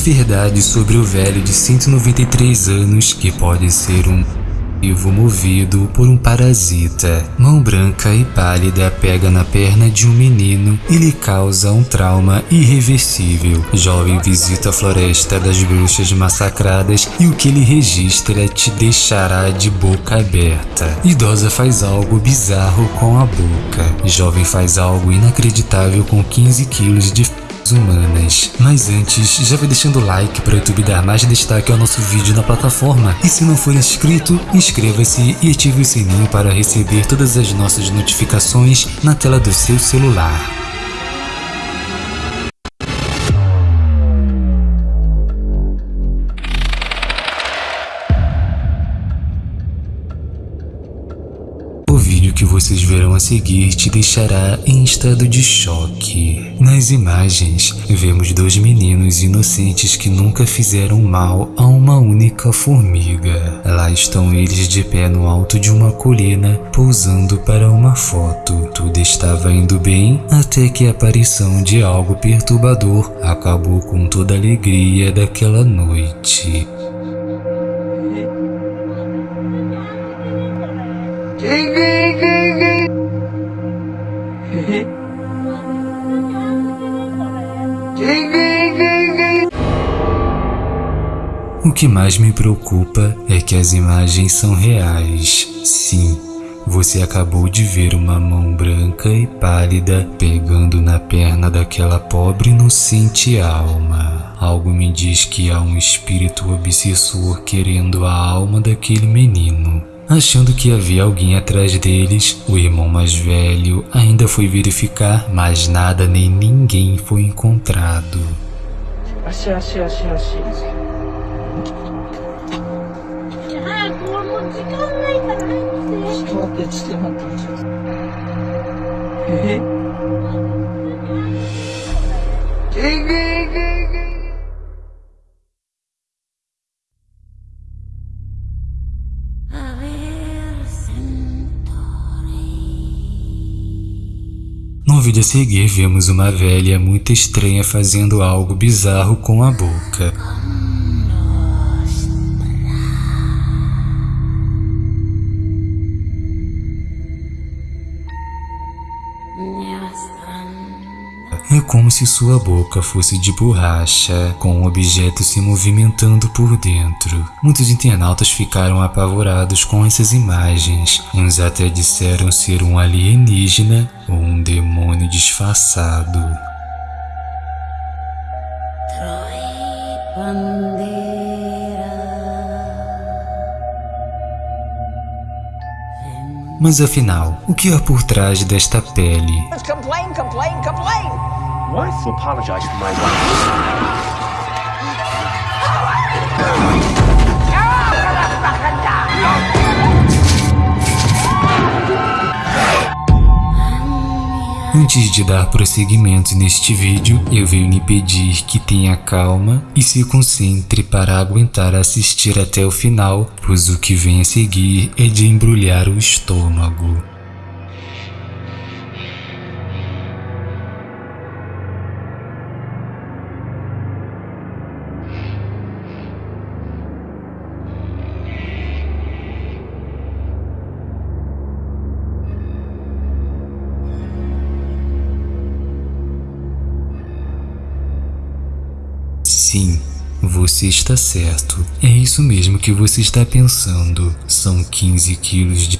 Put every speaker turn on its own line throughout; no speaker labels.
verdade sobre o velho de 193 anos que pode ser um vivo movido por um parasita. Mão branca e pálida pega na perna de um menino e lhe causa um trauma irreversível. Jovem visita a floresta das bruxas massacradas e o que ele registra te deixará de boca aberta. Idosa faz algo bizarro com a boca. Jovem faz algo inacreditável com 15 quilos de humanas. Mas antes, já vai deixando o like para o YouTube dar mais destaque ao nosso vídeo na plataforma. E se não for inscrito, inscreva-se e ative o sininho para receber todas as nossas notificações na tela do seu celular. que vocês verão seguir te deixará em estado de choque. Nas imagens, vemos dois meninos inocentes que nunca fizeram mal a uma única formiga. Lá estão eles de pé no alto de uma colina, pousando para uma foto. Tudo estava indo bem até que a aparição de algo perturbador acabou com toda a alegria daquela noite. O que mais me preocupa é que as imagens são reais. Sim, você acabou de ver uma mão branca e pálida pegando na perna daquela pobre inocente alma. Algo me diz que há um espírito obsessor querendo a alma daquele menino. Achando que havia alguém atrás deles, o irmão mais velho ainda foi verificar, mas nada nem ninguém foi encontrado. Achei, achei, achei, achei. 早く No vídeo a seguir, vemos uma velha muito estranha fazendo algo bizarro com a boca. Como se sua boca fosse de borracha, com um objeto se movimentando por dentro. Muitos internautas ficaram apavorados com essas imagens. Uns até disseram ser um alienígena ou um demônio disfarçado. Mas afinal, o que há por trás desta pele? Complain, complain, complain. Apologize to my wife. Antes de dar prosseguimento neste vídeo, eu venho lhe pedir que tenha calma e se concentre para aguentar assistir até o final, pois o que vem a seguir é de embrulhar o estômago. Sim, você está certo. É isso mesmo que você está pensando. São 15 quilos de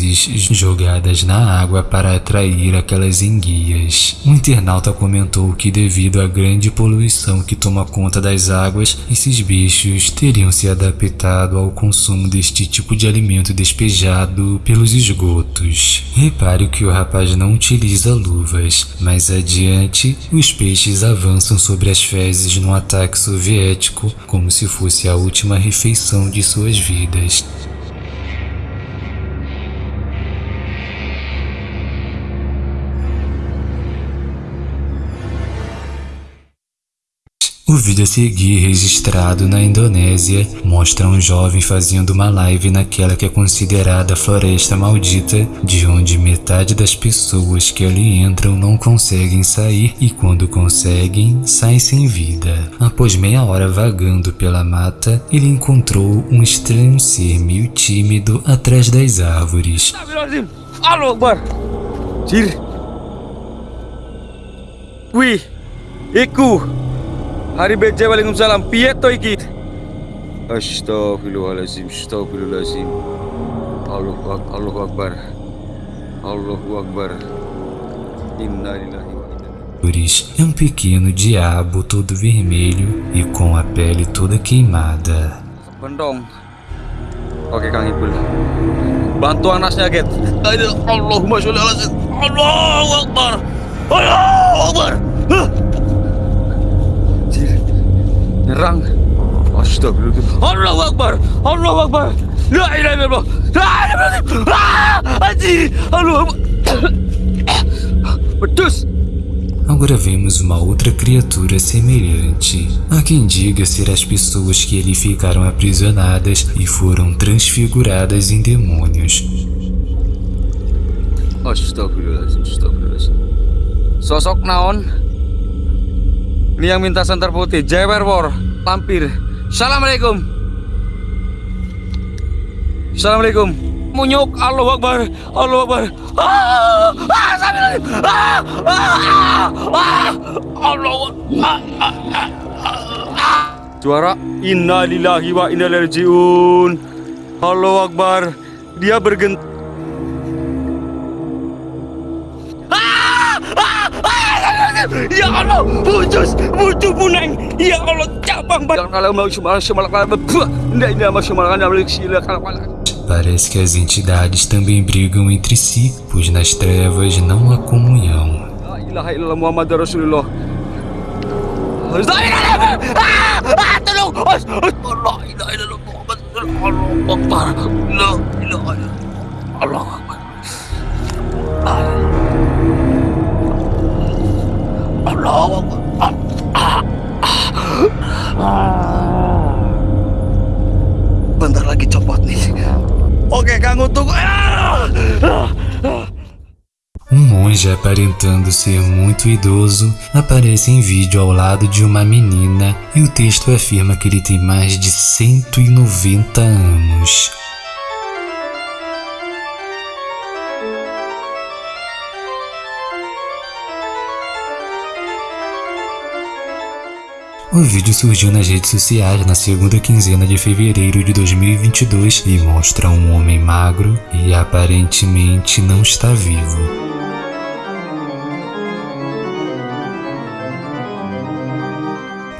jogadas na água para atrair aquelas enguias. Um internauta comentou que devido à grande poluição que toma conta das águas, esses bichos teriam se adaptado ao consumo deste tipo de alimento despejado pelos esgotos. Repare que o rapaz não utiliza luvas, mais adiante, os peixes avançam sobre as fezes num ataque soviético como se fosse a última refeição de suas vidas. Vídeo a seguir, registrado na Indonésia, mostra um jovem fazendo uma live naquela que é considerada floresta maldita, de onde metade das pessoas que ali entram não conseguem sair e quando conseguem, saem sem vida. Após meia hora vagando pela mata, ele encontrou um estranho ser meio tímido atrás das árvores.
Allahu Akbar. Jir. Wih. Hari beja Waalaikumsalam. Piye to iki? Astaghfirullahalazim. Astaghfirullahalazim. Allahu Akbar. Allahu Akbar. Allahu Akbar. Inna lillahi
é um pequeno diabo todo vermelho e com a pele toda queimada.
Bendong. Oke Kang Ibul. Bantu anaknya Get. Allahumma sholli ala. Allahu Akbar. Allahu Astagfirullah. Allahu Akbar. Allahu Akbar. La ilaha illallah. La ilaha illallah. Ah!
Agora vemos uma outra criatura semelhante. Há quem diga ser as pessoas que ali ficaram aprisionadas e foram transfiguradas em demônios.
Sosok naon? Ini yang minta santar putih, Jewer War, lampir. Assalamualaikum. Assalamualaikum. Munyuk, Allahu Akbar, Allahu Akbar. Ah, ah, Astagfirullahaladzim. Ah, ah, ah, ah, ah, ah, ah, ah. Suara Inna lillahi wa inna ilaihi. Allahu Akbar. Dia bergent Ya Allah, putus, putus punang. Ya Allah, cabang banget. Kalau mau cuma cuma kalau Tidak ini mau cuma kalau sila kalau
Parece que as entidades também brigam entre si, pois nas trevas não há comunhão.
La ilaha illallah Muhammad Rasulullah. Ah, ah, tolong. La ilaha illallah Muhammad Rasulullah. Allah Akbar. La ilaha illallah. Allah Akbar. Akbar. Bentar lagi copot nih. Oke!
Um monge aparentando ser muito idoso aparece em vídeo ao lado de uma menina e o texto afirma que ele tem mais de 190 anos. O vídeo surgiu nas redes sociais na segunda quinzena de fevereiro de 2022 e mostra um homem magro e aparentemente não está vivo.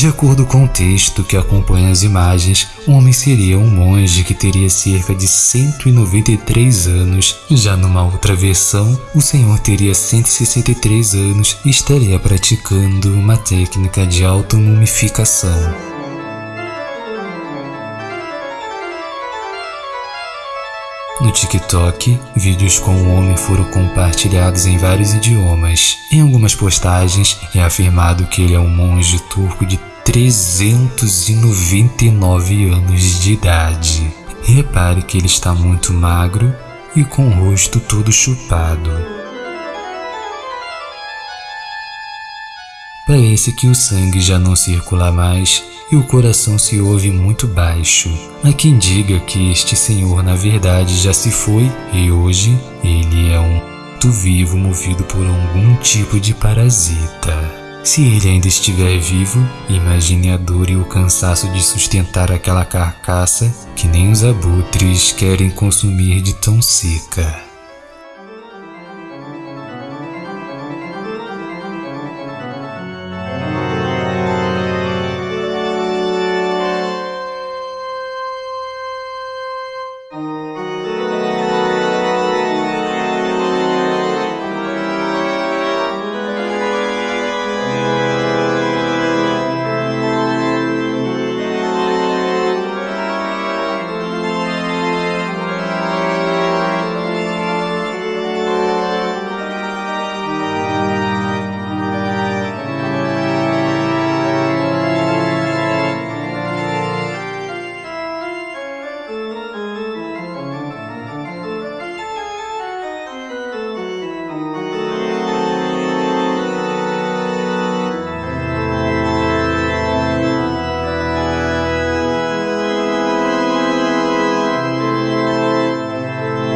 De acordo com o texto que acompanha as imagens, o homem seria um monge que teria cerca de 193 anos. Já numa outra versão, o senhor teria 163 anos e estaria praticando uma técnica de automumificação. No TikTok, vídeos com o homem foram compartilhados em vários idiomas. Em algumas postagens, é afirmado que ele é um monge turco de 399 anos de idade. Repare que ele está muito magro e com o rosto todo chupado. Parece que o sangue já não circula mais e o coração se ouve muito baixo. Há quem diga que este senhor na verdade já se foi e hoje ele é um vivo movido por algum tipo de parasita. Se ele ainda estiver vivo, imagine a dor e o cansaço de sustentar aquela carcaça que nem os abutres querem consumir de tão seca.